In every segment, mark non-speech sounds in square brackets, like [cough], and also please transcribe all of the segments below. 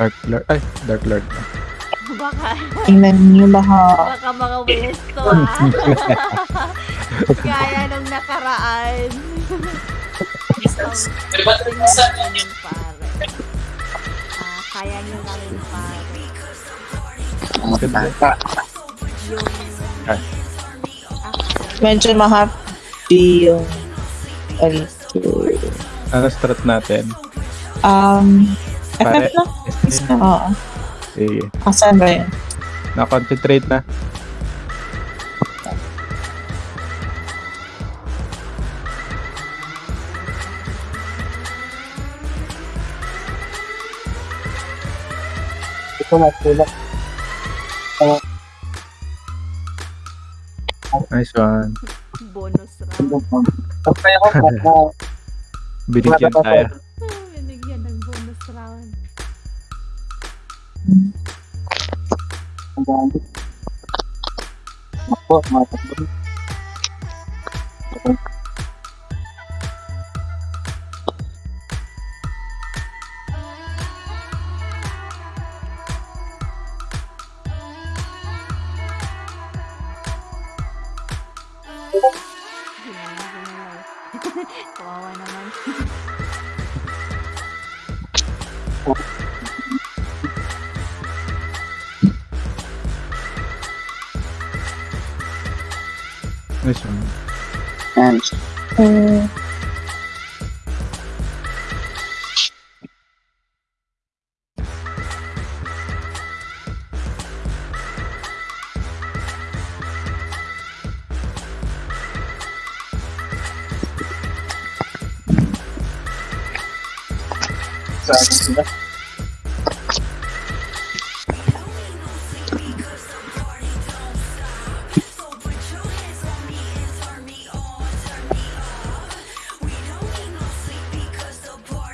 Dark Lord. Ay, Dark Lord. Baka, Tingnan niyo baka baka mga westo ah. [laughs] Gaya nung nakaraan. Kaya nyo na rin pare. Ah. Ah, medyo mahapdi yung ano, Ano strat natin? um. FF lang? Oo. Sige. Asan ba yun? Na-concentrate na. Ito na, tulak. Nice one. bonus round. Okay ako, bata. Binigyan tayo. Ang dami. Ako, matakbo. Ginala,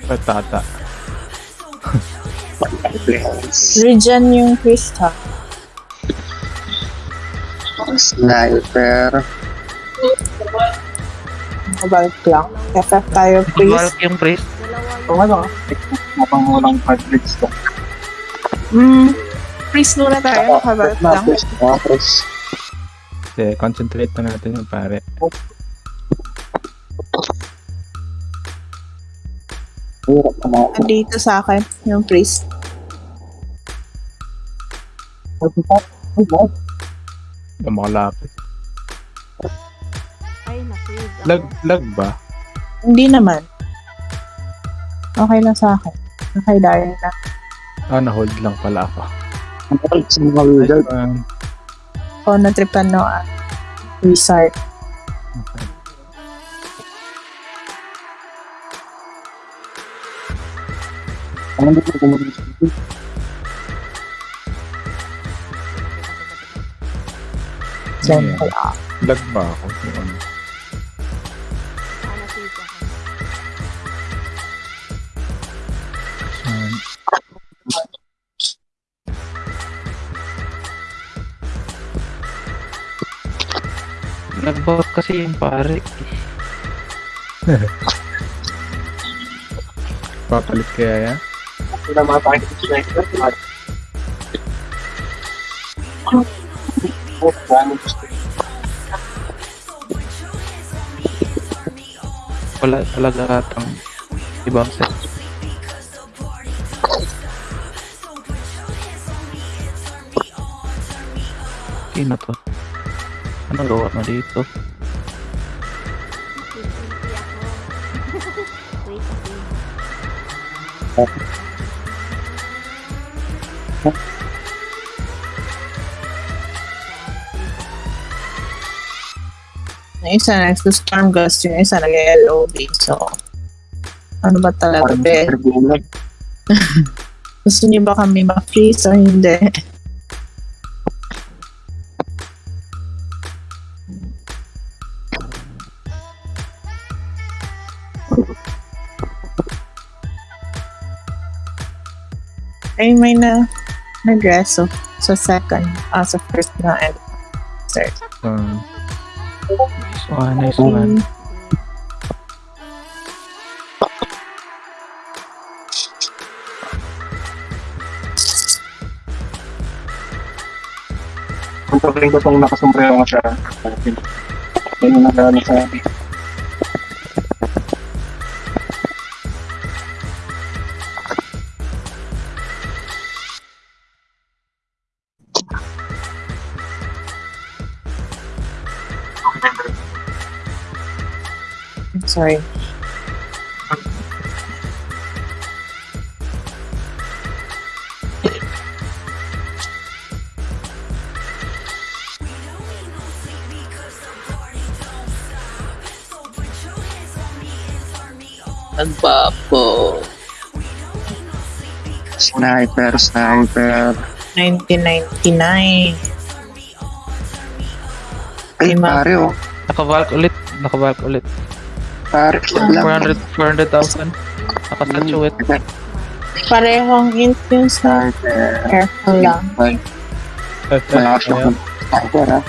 Patata. Regen yung Krista. Sniper. Mabalik lang. FF tayo, please. Bulk yung priest. Kung ano, napang walang cartridge to. Mm, please muna tayo. Makabalik lang. Sige, concentrate na natin yung pare. hirap Andito sa akin, yung priest. Na makalapit. Ay, na-freeze ako. Lag, lag ba? Hindi naman. Okay lang sa akin. Okay, dahil na. Ah, na-hold lang pala ako. Ang sa mga wizard. one. O, natripan no, ah. Restart. Okay. Ang hindi ko kumulit sa dito. Then, Yeah. wala. Lag ba ako? Yung ano? Ah, na-freeze ako. Saan? Nag-bulk kasi yung pare. Papalit kaya yan? Sila mga sa sniper. Oh, dami. Wala talaga atang ibang set. Okay na to. Ano gawa mo dito? Wait Yung isa nag-storm gust, yung isa nag-LOB. So, ano ba talaga, be? [laughs] Gusto niyo ba kami ma-freeze o hindi? Ay, may na address, so, so second, ah, also first na and third. Um, nice one, nice one. Kung pagkain ko itong nakasombrero nga siya, yun sa akin. Sorry. Nagbapo. Sniper, sniper. 1999. Ay, Lima. pare oh. Nakabalk ulit. Nakabalk ulit. Pare, kid lang. 400, 400,000. Nakasatuate. Parehong int yung sa careful lang. Malakas Ayan. yung sniper ha.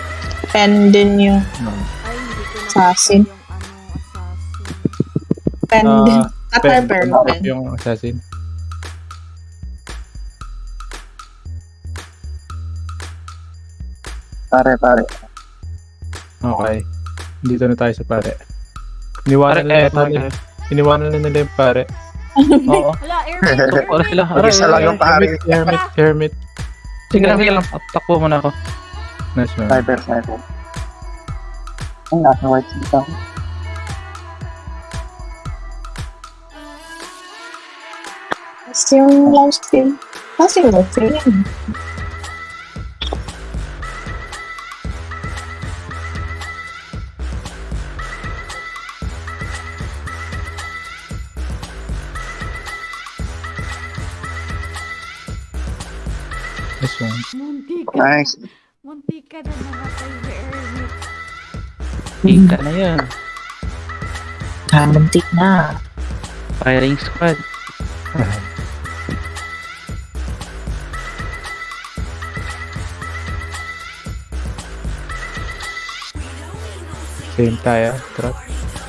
Pen din yung na Assassin. yung ano, assassin. pen Ah, din. Burn pen, pen. yung assassin. Pare, pare. Okay. Dito na tayo sa pare. Iniwanan na eh, nila, pare. iniwanan na nila yung pare. Oo. Hala, airplane. [laughs] Ito pala sila. Aray, Isa lang yung pare. Hermit, hermit, hermit. Sige lang, sige lang. Takbo muna ako. Nice one. Sniper, sniper. Ang nasa white seat ako. Tapos yung lifesteal. Kasi yung lifesteal Nice. Munti ka na namatay sa hermit. Ika na yan. Kamuntik na. Firing squad. Same tayo. Trap.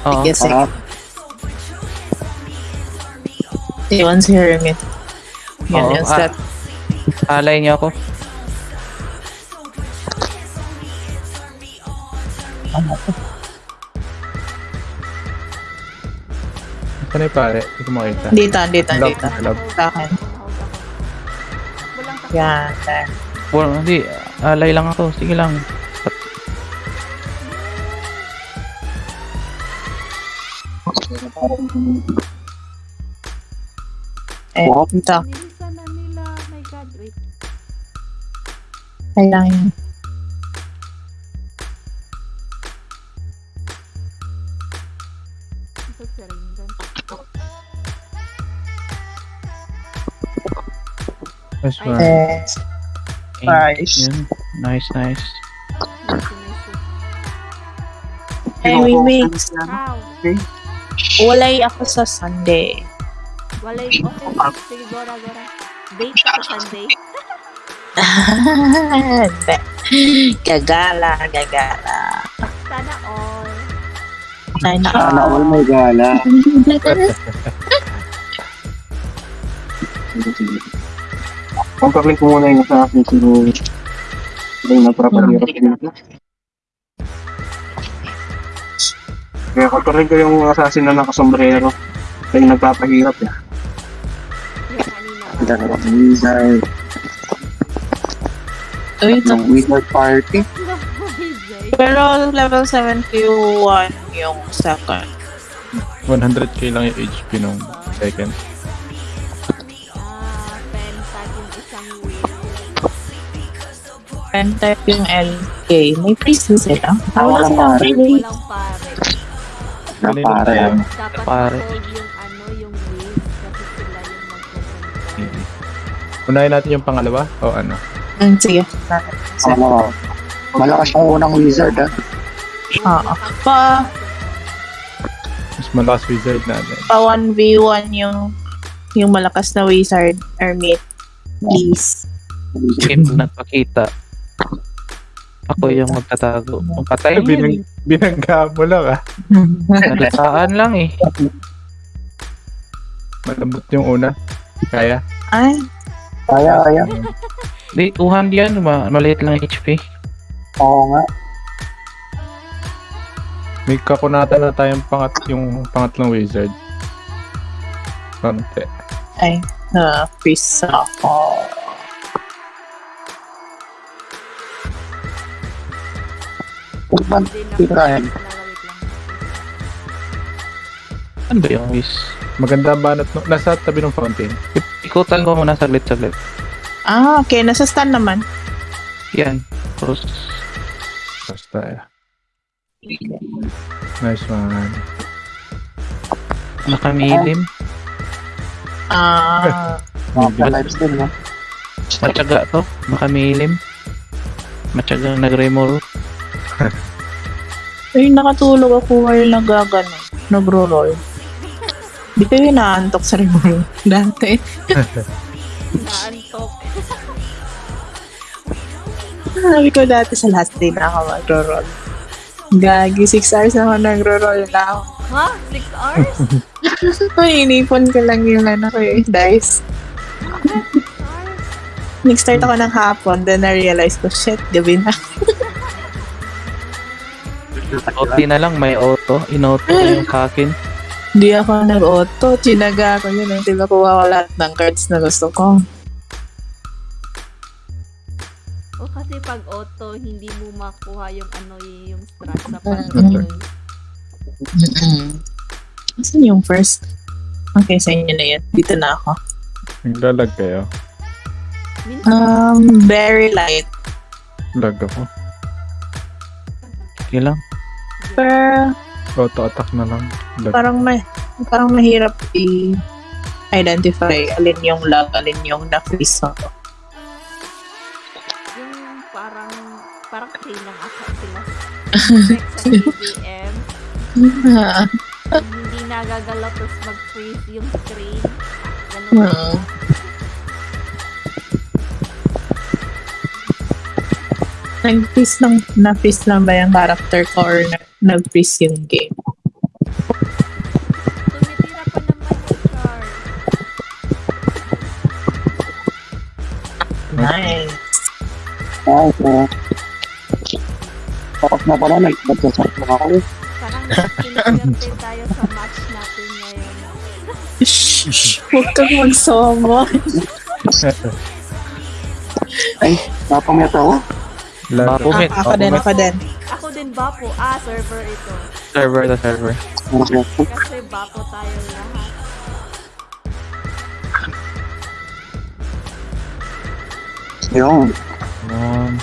Oo. Yes, eh. Sarap. Yun si Hermit. Yun Oo, yung ah. set. Alay niyo ako. Saan yung pare? Hindi ko makita. Dito, dito, Love, dito. love. Sa akin. Walang Yan. there. Well, hindi. Alay lang ako. Sige lang. Eh, Wow. wait. Kailangan yun. Nice Nice. Nice, nice. Hey, we mix. Ow. Walay ako sa Sunday. Walay, okay. Sige, Gora, Gora. Date sa Sunday. [laughs] Gagala, gagala. Sana all. Sana Sana all may gala. [laughs] Kontrolin ko muna yung sa akin sino sino yung nagpapahirap dito. Kaya kontrolin ko yung assassin na nakasombrero. Kaya yung nagpapahirap. Ang dalawang wizard. Uy, ito. Yung wizard party. Pero level 71 yung second. 100k lang yung HP nung second. Pen type yung LK. May priest din sila. Ah, walang pare. Walang pare. Na pare. Dapat Pare. yung ano, yung wheel. Kasi sila yung magkukontrol. Unahin natin yung pangalawa o ano? Mm, sige. Ano, malakas yung unang wizard ah. Oo. Pa, Mas malakas wizard natin. pa 1v1 yung yung malakas na wizard Hermit. Please. Kim nagpakita. Ako yung magtatago. Ang patay Binang, binangga mo lang ah. Nalasaan lang eh. Malambot yung una. Kaya? Ay, Kaya, kaya. Di, 200 yan. Ma maliit lang HP. Oo nga. May kakunatan na tayong pangat, yung pangatlong wizard. Konti. Ay, na-freeze ako. Hindi na Tira yan. lalawit lang. Ano ba yung wish? Maganda ang banat. No? Nasa tabi ng fountain. Ik- Ikutan ko muna saglit saglit. Ah, okay. Nasa stand naman. Yan. Tapos, Basta eh. Nice one. nakamilim. Ah, [laughs] Mga din, no? Matyaga to. Nakamilim. Matyagang nag-remol. Ay, nakatulog ako while nagagano. Nagro-roll. Di kayo naantok sa remote [laughs] dati. Naantok. [laughs] Sabi ko dati sa last day na ako magro-roll. Gagi, 6 hours na ako nagro-roll na ako. Ha? 6 hours? [laughs] Ay, inipon ko lang yung ano ko eh, dice. Nag-start ako ng hapon, then na-realize ko, shit, gabi na. Auto na lang, may auto. Inauto ko yung sa akin. Hindi ako nag-auto, chinaga ko yun. Hindi ba kuha ko lahat ng cards na gusto ko. O kasi pag auto, hindi mo makuha yung ano y- yung strat sa Mm. pag-roll. Asan yung first? Okay, sa inyo na yun. Dito na ako. Naglalag kayo. Um, very light. Lag ako. Okay lang. Pero Auto-attack na lang. Lag. parang may parang mahirap i-identify alin yung lag, alin yung na-freeze ako. yung parang, parang kayo lang ata sila. Sa [laughs] EDM, hindi nagagalaw tapos mag-freeze yung screen. Ganun. Hmm. Nag-freeze lang, na-freeze lang ba yung character ko or na- nag-freeze yung game? Tumitira pa naman yung car. Nice. Ay, oo. Tapos na pala, nag-chat na ako. Parang kiniswerte tayo sa match natin ngayon. Shh! [laughs] Huwag kang magsomo. Ay, napamit ako. Met. ako din, ako din. Bapo. Ah, server ito. Server to server. Kasi Bapo tayo lahat. Yun. Um,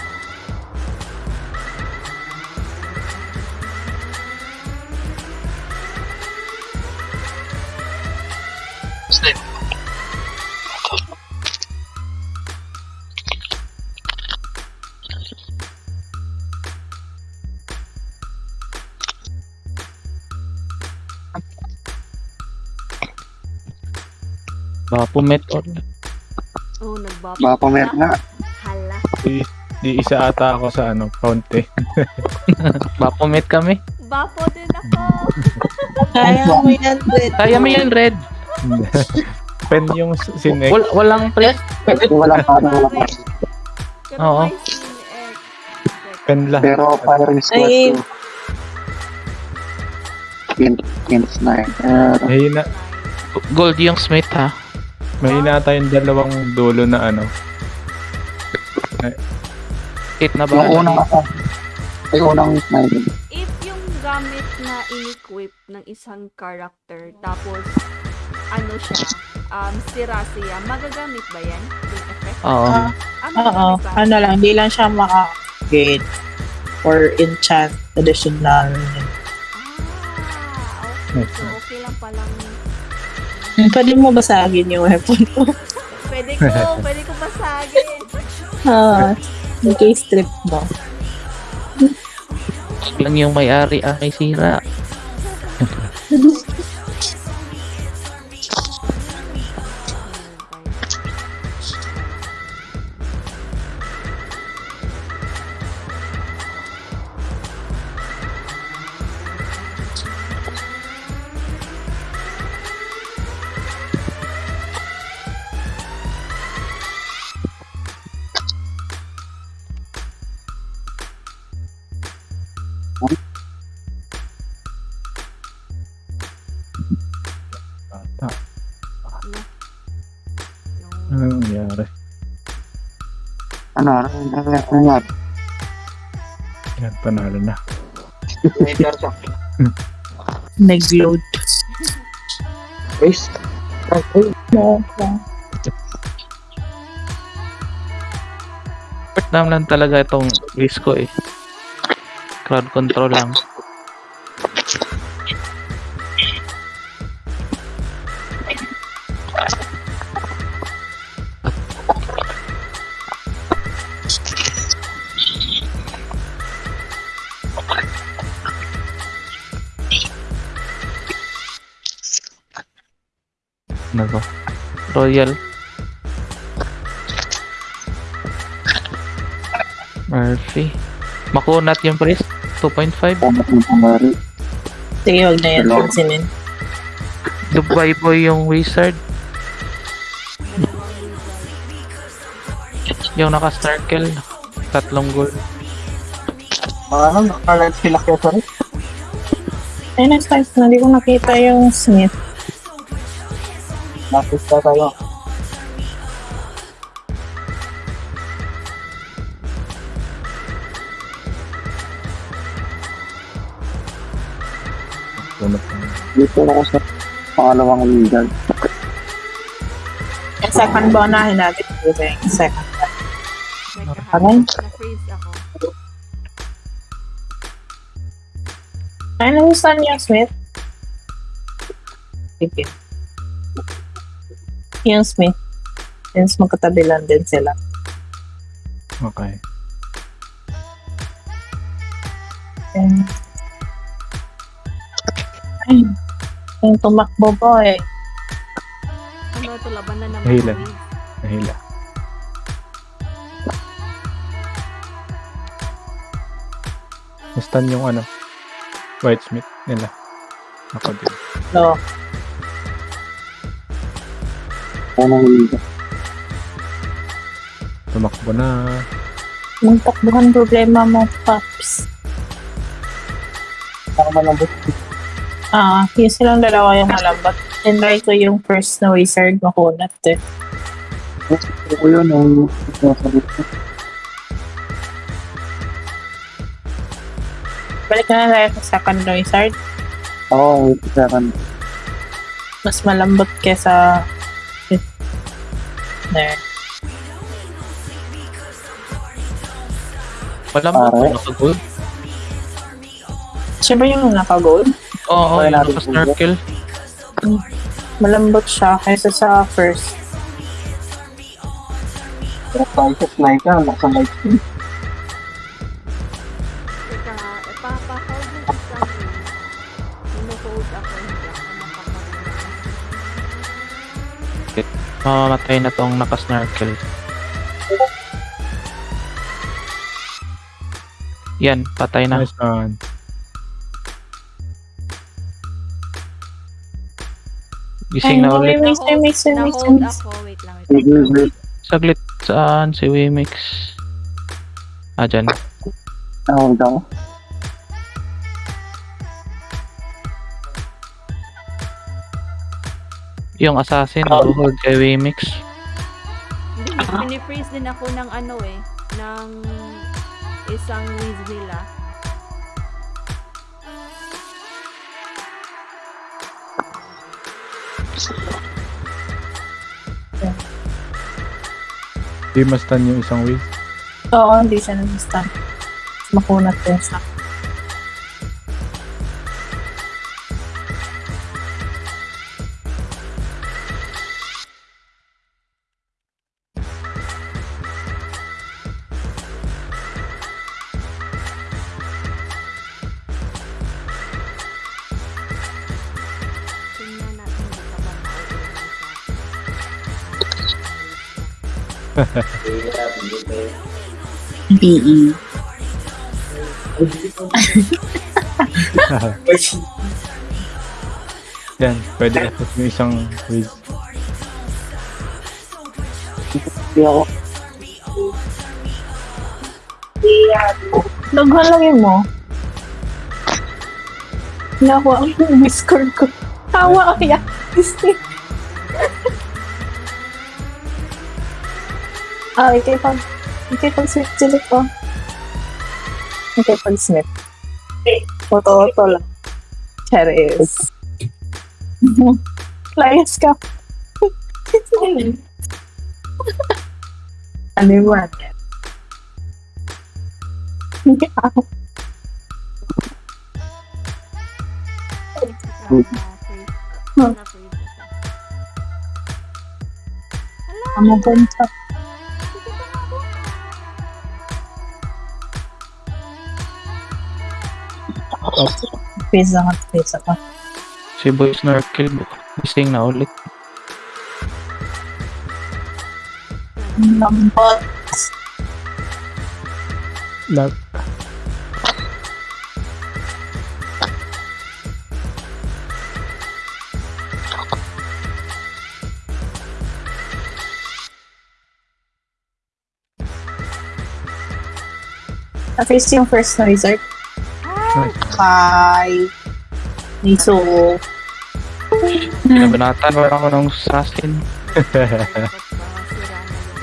Bapo, met. Oh, nagbapo. Napamit nga. Hala. Di, di isa ata ako sa ano, fountain. [laughs] Bapo, met kami. Bapo din ako. [laughs] Kaya mo yan, Red. Kaya mo yan, Red. [laughs] Pen yung sinek. Wal walang pre. Wala pa, wala pa. Pero Oo. eh, Pen lahat. Pero firing squad Ay. ko. Pin, pins na eh. Uh, Mahina, Gold yung smith, ha? Mahina tayong dalawang dulo na ano. Hit na yung ba? unang asa. Ay, unang sniper. If yung gamit na in-equip ng isang character, tapos ano siya, um, sira siya, magagamit ba yan? Yung effect? Oo. Ah, Ah, Oo, magagamit ba? ano lang, hindi lang siya maka-gate or enchant additional. Ah, okay. So, okay lang palang [laughs] Pwede mo basagin yung weapon mo. Pwede ko, [laughs] pwede ko basagin. Ah, in case trip mo. lang yung may-ari ang may sira. [laughs] Ano? Ano? Ano? Ano? Ano? Yan, panalo na. [laughs] Nag-load. Guys, No, no. Part naman lang talaga itong risk ko eh. Crowd control lang. Ano ba? Royal. Murphy. Makunat yung priest. 2.5. Sige, huwag na yan pansinin. Dubai boy yung wizard. Yung naka-snarkel. Tatlong goal. mga ano, nakalive sila kaya sa rin. Ay, next time na, hindi ko nakita yung Smith. Nakita tayo. Punot na. Dito ako sa pangalawang wizard. Yung second ba unahin natin? Kasi yung second. Nagkahanap. Na-freeze ako. Ay, nagustuhan niyo, Smith? Sige. Yung Smith. Since magkatabi lang din sila. Okay. And... Ay, yung tumakbo po eh. Ano ito, laban na naman. Freeze. Nahila. Nastan yung ano, Whitesmith nila. Ako din. No. Tumakbo na. Yung takbuhan problema mo, Pops. Para malambot. Ah, yung silang dalawa yung malambot. Tinry ko yung first na wizard makunat eh. Gusto ko yun ang sasagot ko. Balik na lang tayo sa second wizard. Oo, sa akin. Mas malambot kesa there. Wala mo ito naka-gold. Siya ba yung naka-gold? Oo, Wala yung natin naka-snarkel. Malambot siya kaysa sa first. Kaya tayo sa sniper, Mamamatay na tong naka-snarkel. Yan, patay na. Nice one. Gising na ulit. Mix, mix, mix, mix, Na-hold wait lang. Wait lang. Saglit, saan si Wimix? Ah, dyan. Nahuld ako. Yung assassin, nabuhold kay Wimix. Hindi, pinifreeze din ako ng ano eh, ng isang wiz nila. Di mastan yung isang wheel. Oo, hindi siya nag-stand. Makunat din siya. BE. [laughs] Yan, pwede yung isang wheel. Naghalagin mo. Nakuha ang Discord ko. Tawa kaya. Disney. Ah, ikay pag... Ikay pag snip sila ko. Ikay pag snip. Oto-oto lang. Charis. Layas ka. ano yung one? Na-freeze. Na-freeze siya. Ano ba yung sa... Pizza ka, pizza ka. Si Boy Snorkel, gising na ulit. Lambot. Lag. Na-face yung first na wizard. Nice. Hi. Niso. Pinabanatan ko ako ng assassin.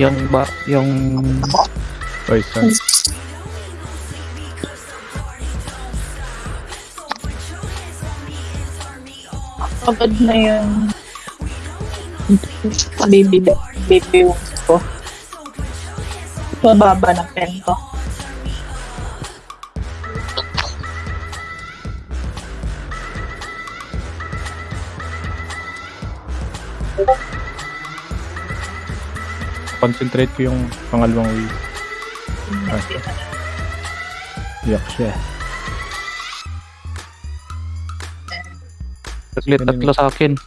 Yung ba, yung Poison. Pagod na yung baby baby wounds ko. Mababa na pen ko. Concentrate ko yung pangalawang wave. Yak siya. saglit tatlo sa akin.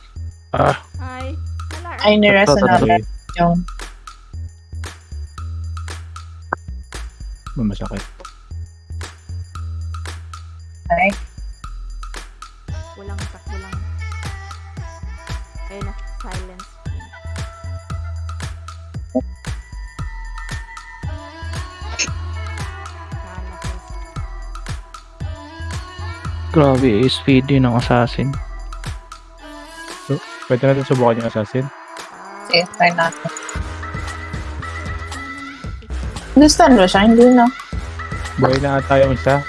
Ah, Ay, wala. Ay, nirasa na okay. yung Mamasakit. ay, Walang takbo lang. Ayun na, silence. Grabe, SPD ng assassin. Pwede natin subukan yung assassin. Sige, try natin. Gusto mo siya? Hindi na. Buhay na yung isa.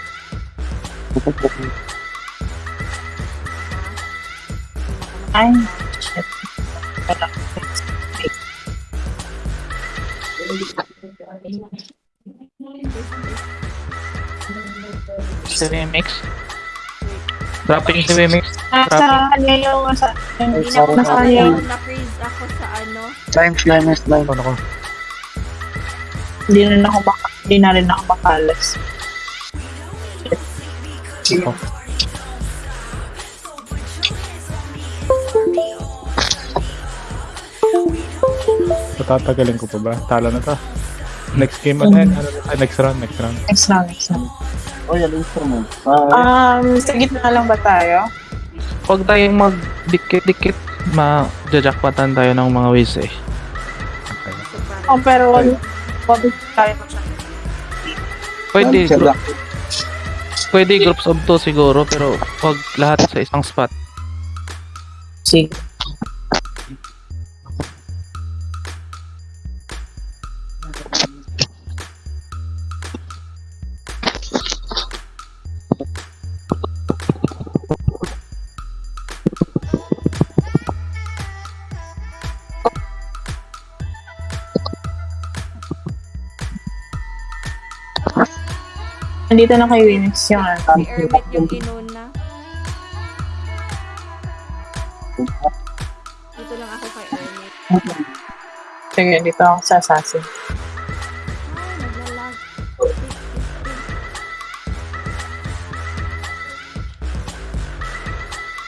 Ay, shit. Wala. Remix. Dropping si Remix. Nasa kanya yung nasa kanya yung na-freeze ako sa ano. Slime, slime, slime. Ano ko? hindi na ako baka, hindi na rin ako makalas. Oh. Patatagalin ko pa ba? Talo na to. Next game ano yan? Ano, ah, next round, next round. Next round, next round. Oh, yan, instrument. Ah, Um, sa gitna lang ba tayo? Huwag tayong magdikit-dikit. Ma-jackpatan tayo ng mga ways eh. Oh, pero wag wag tayo masyado. Pwede, siya group, pwede groups of two siguro, pero wag lahat sa isang spot. Sige. Nandito na kay Winx yung ano. Si Ermit yung inuna. Dito lang ako kay Ermit. Sige, dito ako sa assassin. Ay.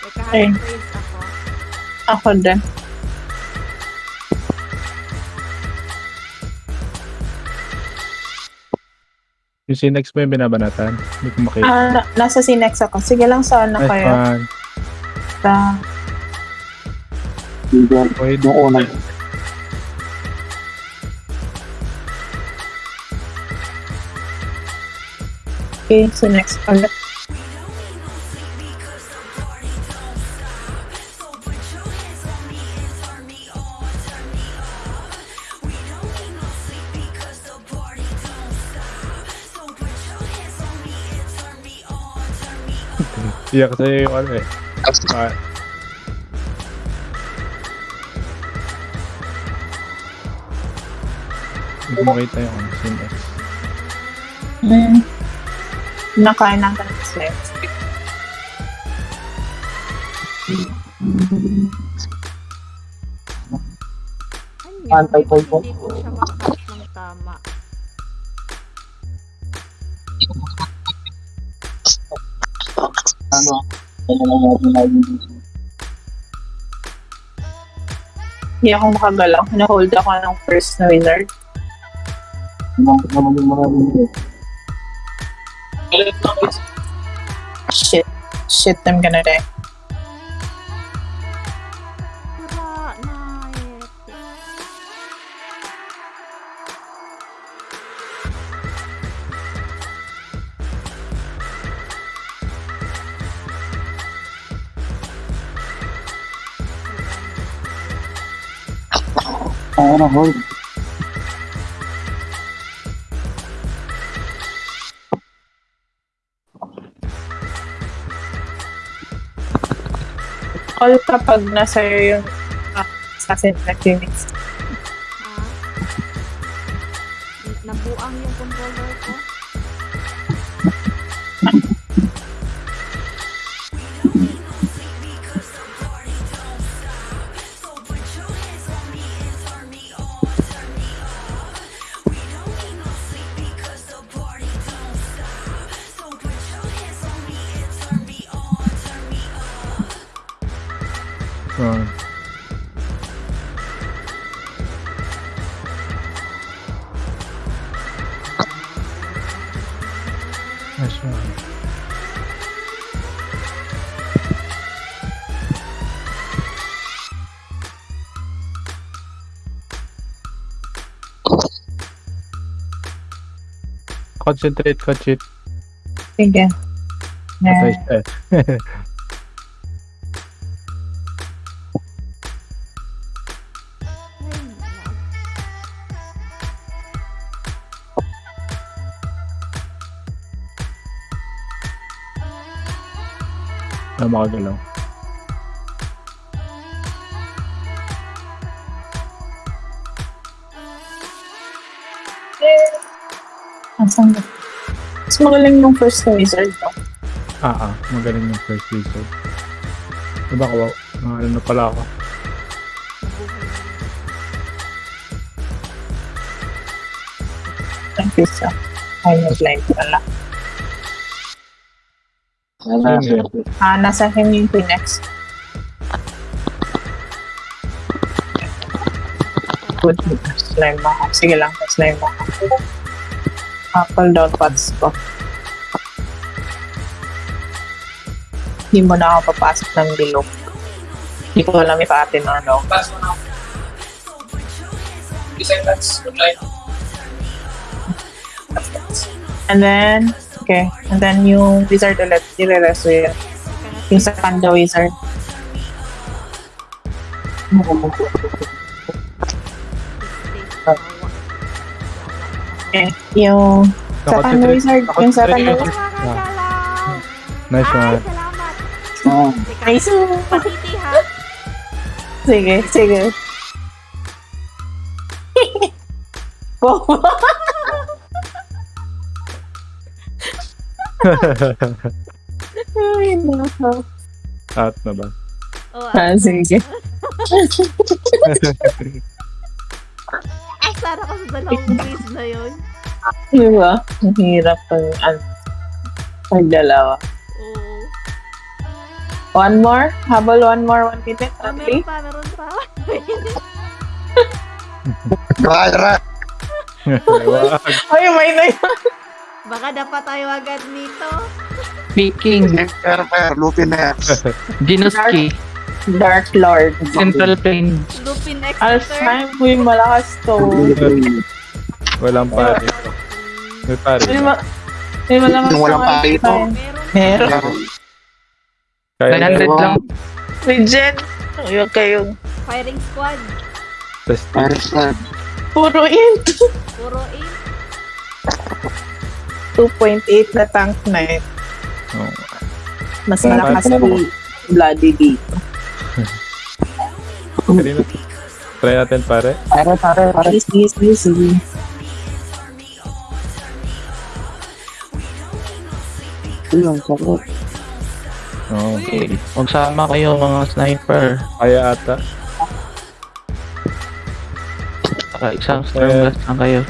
Teka, Ay. Ako din. Yung Sinex mo yung binabanatan. Hindi ko makita. Ah, na- nasa Sinex ako. Sige lang sa ano Nice kayo. one. Sa, Wait, Yung unang. okay, Sinex ulit. Iyak sa'yo yung ano eh. Ah, Hindi ko makita yung ano, Sin X. Hmm. Nakain ng translate. Pantay yun? po po. Hindi ko siya Hindi ako makagalaw. Na-hold ako ng first na wizard. Shit. Shit, I'm gonna die. Ano, hold. All kapag nasa yung ah, assassin activities. Concentrate, concentrate. Sige. Patay Yeah. siya. Ay, na- Na makagalaw. Asan ba? Mas magaling yung first wizard. No? Ah, ah. Magaling yung first wizard. Diba ko? Ah, ano na pala ako. Thank you, sir. Ay, nag-blind pala. Sino yun? Ah, nasa him yung Phoenix. Good. Slime ako. Sige lang, slime ako. Apple pots ko. Hindi mo na ako papasok ng bilog. Hindi ko alam if atin or no. And then, okay. And then yung wizard ulit, i-rereso yun. Yung sa Kanda wizard. Okay. Yung sa Nakakonsentrate. wizard, yung sa Nakakonsentrate. wizard. Nakakagalaw! Nice Ay, one. salamat! Oh. Nice. patiti ha? Sige, sige. Wow. Ay, nako. At na ba? Oh, Ah, sige. [laughs] Asara ka sa dalawang [laughs] quiz na yun. Diba? Ang hirap pag, ano, pag dalawa. Oo. One more? Habol one more, one minute Ah, only? meron pa, meron pa. Try. Wag. [laughs] Ay, may na yun. Baka dapat tayo agad nito. Speaking, Fair, fair. Lupin X. Dinosky, Dark Lord. Central Plains. Lupin Alf Exeter. time, uy, malakas to. Walang pare. May pare. May, ma- may malakas Yung walang to, pare ito. Meron. Meron. Kaya 900 lang. Legend. Huwag kayong Firing squad. Test. Fair, fair. puro int. Puro in. 2.8 na tank knight. Oh. Mas malakas si Bloody dito. [laughs] Kanina. Try natin pare. Pare, pare, pare. Please, please, please. sige. Ayun, sakot. Oo. Okay. Magsama kayo mga sniper. Kaya ata. Saka isang storm blast lang kayo.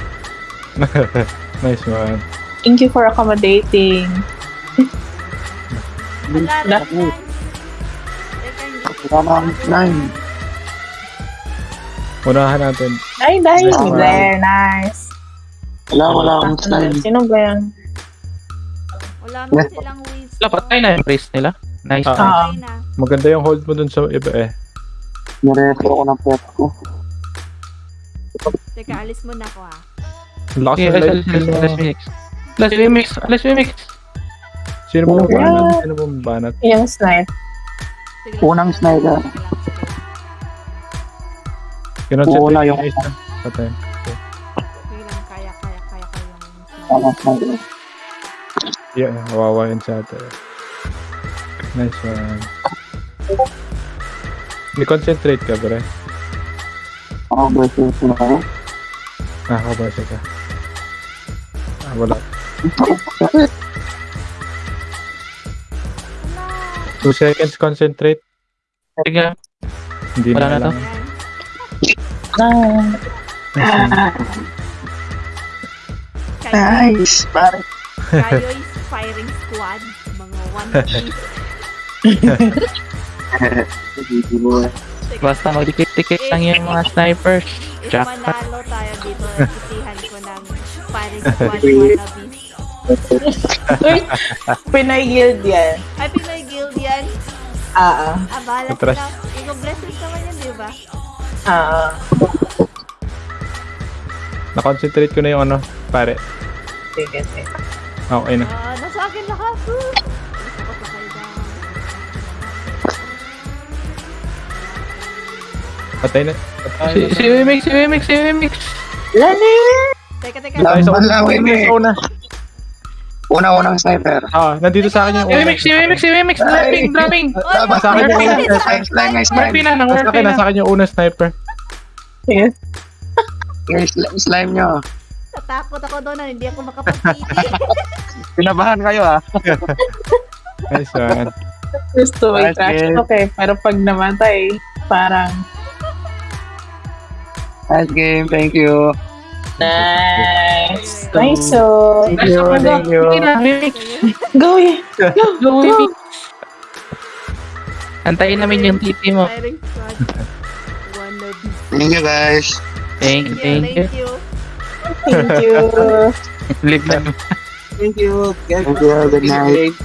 [laughs] Nice one. Thank you for accommodating. Wala hindi. Wala nine. Unahan natin. Ay, nice. Nice one. There, nice. Wala, wala akong nine. Sino ba yan? Wala man silang ways. Wala, patay na yung priest nila. Nice. Ah. Patay na. Maganda yung hold mo dun sa iba eh. Nireto ako ng pet ko. Teka, alis muna ako ha. Ang Lakas light. let's, let's, let's mix. Let's mix. Let's mix. Sino mo Yeah. banat? Sino mo banat? Yung snipe. Unang sniper. Sige lang, sige lang. Kinonsentrate Una yung- yung isa. Patay. Sige lang, kaya, kaya, kaya ko yung sniper. Wala na. Yeah, kawawa yun sa atin. Nice one. Ni-concentrate ka, bre. Ako ba ito na ako? Nakakabasa ka. Ah, wala. [laughs] Two seconds concentrate. Sige. Hindi Wala na, na to. kailangan. Ah, Nice, pare. kayo is firing squad. Mga one [laughs] piece. [laughs] Basta magdikit-dikit lang yung mga snipers. if Jackpot. manalo tayo dito, sisihan ko ng firing squad wannabe. Uy, Pinoy Guild yan. Ay, Pinoy Guild yan. Ah, ah. Ah, sila. Ikaw blessings naman yan, di ba? Ah, ah. Na-concentrate ko na yung ano, pare. Sige, sige. Okay na. Ah, nasa akin lahat. Woo! Patay na. Patay Si, na. si Wimix, si Wimix, si Wimix. Lani! Teka, teka. Patay sa. Wimix. Sa una. Una-unang sniper. Ah, nandito sa akin yung si Wimix, si Wimix. Dropping, dropping. Sa akin yung una. Na, nang Nasa Murphy akin, na. nasa akin yung una sniper. Sige. Yung sli- slime nyo. Natakot ako doon na hindi ako makapagpili. Pinabahan [laughs] kayo ah. [laughs] Nice one. Gusto game. talk eh. Pero pag namatay, parang Nice game, thank you. Nice. Nice so. Thank you, Go, thank you. Go. Go, Wimix. Antayin namin yung titi mo. Thank you guys. Thank you, thank you. Thank you. Thank you. Live na. Thank you. Thank you, good night.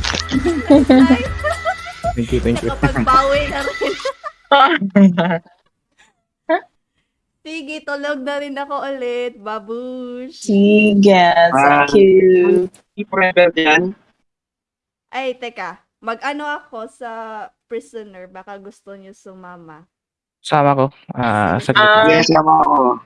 Thank you, thank you. Nakapagbawi na rin. Sige, tulog na rin ako ulit. Babush. Sige, thank you. Forever yan. Ay, teka. Mag-ano ako sa prisoner. Baka gusto niyo sumama. Sama ko. Ah, sa Ah, Yes, sama ako.